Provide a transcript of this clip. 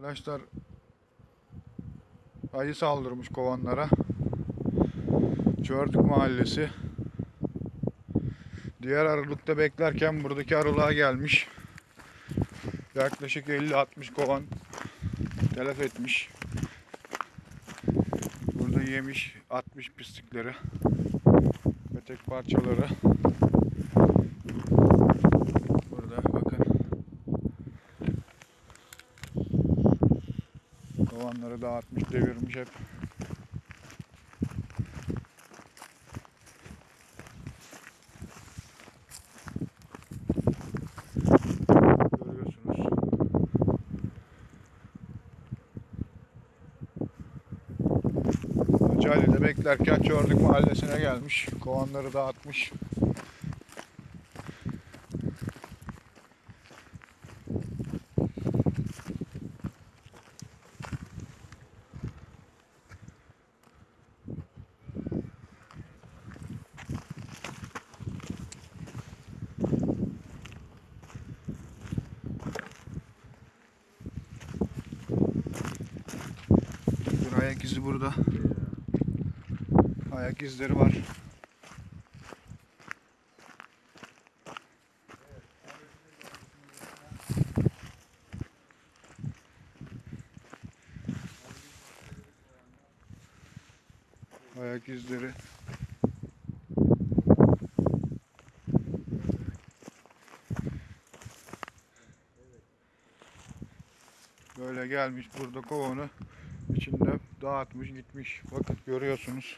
Arkadaşlar ayı saldırmış kovanlara. Çördük mahallesi. Diğer arılıkta beklerken buradaki arılığa gelmiş. Yaklaşık 50-60 kovan telef etmiş. Burada yemiş, atmış pislikleri. Petek parçaları. Burada bakın. Kovanları dağıtmış, devirmiş hep. Hacali'de beklerken Çördük mahallesine gelmiş. Kovanları dağıtmış. Ayak izi burada. Ayak izleri var. Ayak izleri. Böyle gelmiş burada kovanı içinde dağıtmış gitmiş. Bakın görüyorsunuz.